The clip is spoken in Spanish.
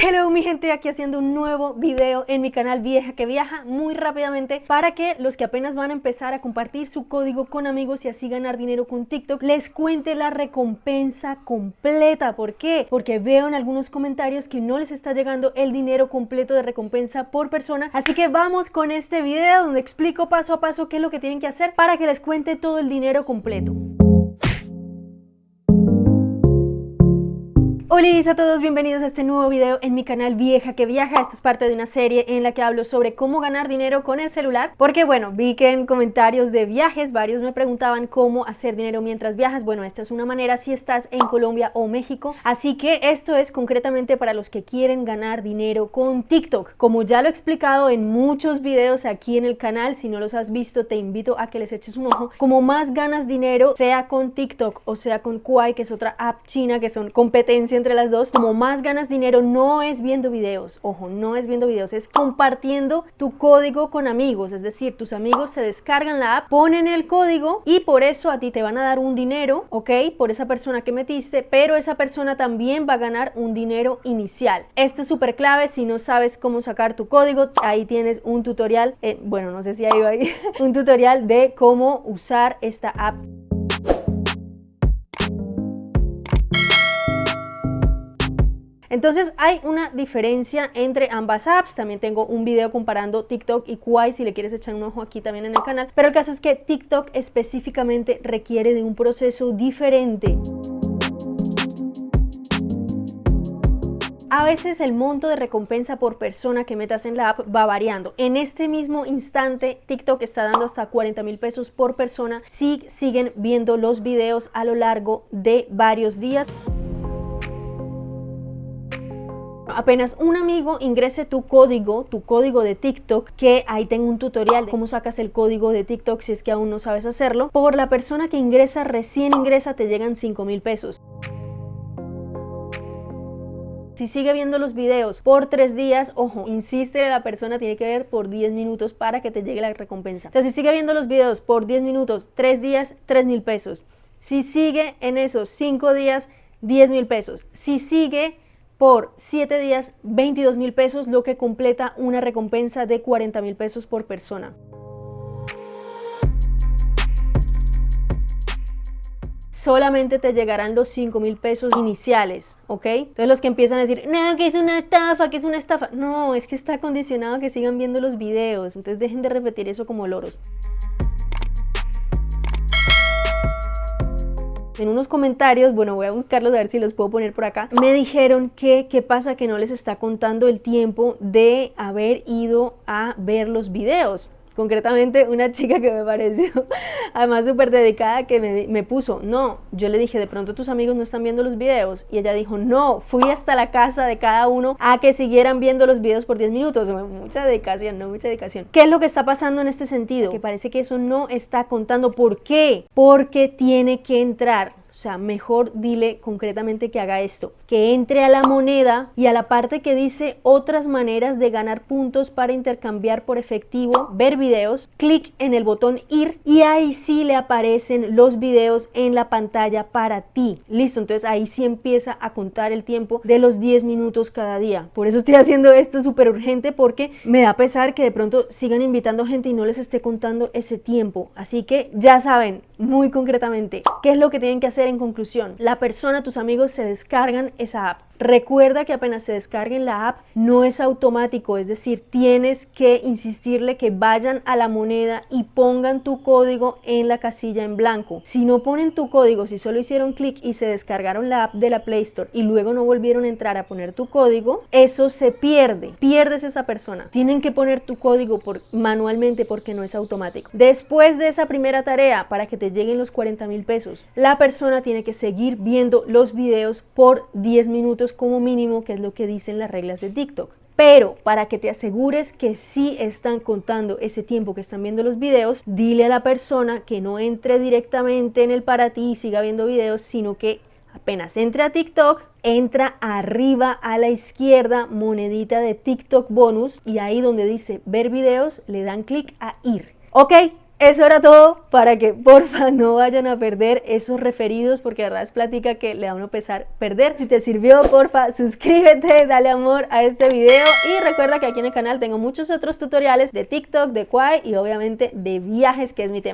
Hello mi gente, aquí haciendo un nuevo video en mi canal Vieja que Viaja muy rápidamente para que los que apenas van a empezar a compartir su código con amigos y así ganar dinero con TikTok les cuente la recompensa completa. ¿Por qué? Porque veo en algunos comentarios que no les está llegando el dinero completo de recompensa por persona. Así que vamos con este video donde explico paso a paso qué es lo que tienen que hacer para que les cuente todo el dinero completo. Hola a todos, bienvenidos a este nuevo video en mi canal Vieja que Viaja. Esto es parte de una serie en la que hablo sobre cómo ganar dinero con el celular. Porque bueno, vi que en comentarios de viajes varios me preguntaban cómo hacer dinero mientras viajas. Bueno, esta es una manera si estás en Colombia o México. Así que esto es concretamente para los que quieren ganar dinero con TikTok. Como ya lo he explicado en muchos videos aquí en el canal, si no los has visto te invito a que les eches un ojo. Como más ganas dinero, sea con TikTok o sea con Kuai, que es otra app china que son competencia entre las dos, como más ganas dinero no es viendo videos, ojo, no es viendo videos, es compartiendo tu código con amigos, es decir, tus amigos se descargan la app, ponen el código y por eso a ti te van a dar un dinero, ¿ok? Por esa persona que metiste, pero esa persona también va a ganar un dinero inicial. Esto es súper clave, si no sabes cómo sacar tu código, ahí tienes un tutorial, eh, bueno, no sé si hay ahí, un tutorial de cómo usar esta app. Entonces hay una diferencia entre ambas apps, también tengo un video comparando TikTok y Kwai si le quieres echar un ojo aquí también en el canal, pero el caso es que TikTok específicamente requiere de un proceso diferente. A veces el monto de recompensa por persona que metas en la app va variando. En este mismo instante TikTok está dando hasta 40 mil pesos por persona si siguen viendo los videos a lo largo de varios días apenas un amigo ingrese tu código, tu código de TikTok, que ahí tengo un tutorial de cómo sacas el código de TikTok si es que aún no sabes hacerlo, por la persona que ingresa, recién ingresa, te llegan 5 mil pesos. Si sigue viendo los videos por tres días, ojo, insiste la persona tiene que ver por 10 minutos para que te llegue la recompensa. Entonces, si sigue viendo los videos por 10 minutos, 3 días, 3 mil pesos. Si sigue en esos 5 días, 10 mil pesos. Si sigue por 7 días 22 mil pesos, lo que completa una recompensa de 40 mil pesos por persona. solamente te llegarán los 5 mil pesos iniciales, ¿ok? Entonces los que empiezan a decir, no, que es una estafa, que es una estafa. No, es que está condicionado a que sigan viendo los videos, entonces dejen de repetir eso como loros. En unos comentarios, bueno voy a buscarlos a ver si los puedo poner por acá, me dijeron que qué pasa que no les está contando el tiempo de haber ido a ver los videos concretamente una chica que me pareció además súper dedicada que me, me, puso, no, yo le dije, de pronto tus amigos no están viendo los videos y ella dijo, no, fui hasta la casa de cada uno a que siguieran viendo los videos por 10 minutos, mucha dedicación, no mucha dedicación. ¿Qué es lo que está pasando en este sentido? Que parece que eso no está contando, ¿por qué? Porque tiene que entrar sea, mejor dile concretamente que haga esto, que entre a la moneda y a la parte que dice otras maneras de ganar puntos para intercambiar por efectivo, ver videos, clic en el botón ir y ahí sí le aparecen los videos en la pantalla para ti. Listo, entonces ahí sí empieza a contar el tiempo de los 10 minutos cada día. Por eso estoy haciendo esto súper urgente porque me da pesar que de pronto sigan invitando gente y no les esté contando ese tiempo. Así que ya saben, muy concretamente, qué es lo que tienen que hacer en conclusión, la persona, tus amigos se descargan esa app. Recuerda que apenas se descarguen la app no es automático, es decir, tienes que insistirle que vayan a la moneda y pongan tu código en la casilla en blanco. Si no ponen tu código, si solo hicieron clic y se descargaron la app de la Play Store y luego no volvieron a entrar a poner tu código, eso se pierde, pierdes esa persona. Tienen que poner tu código por, manualmente porque no es automático. Después de esa primera tarea, para que te lleguen los 40 mil pesos, la persona tiene que seguir viendo los videos por 10 minutos como mínimo, que es lo que dicen las reglas de TikTok. Pero para que te asegures que sí están contando ese tiempo que están viendo los videos, dile a la persona que no entre directamente en el para ti y siga viendo videos, sino que apenas entre a TikTok, entra arriba a la izquierda, monedita de TikTok bonus, y ahí donde dice ver videos, le dan clic a ir. ¿Ok? Eso era todo para que porfa no vayan a perder esos referidos porque la verdad es plática que le da uno pesar perder. Si te sirvió, porfa, suscríbete, dale amor a este video y recuerda que aquí en el canal tengo muchos otros tutoriales de TikTok, de Kwai y obviamente de viajes que es mi tema.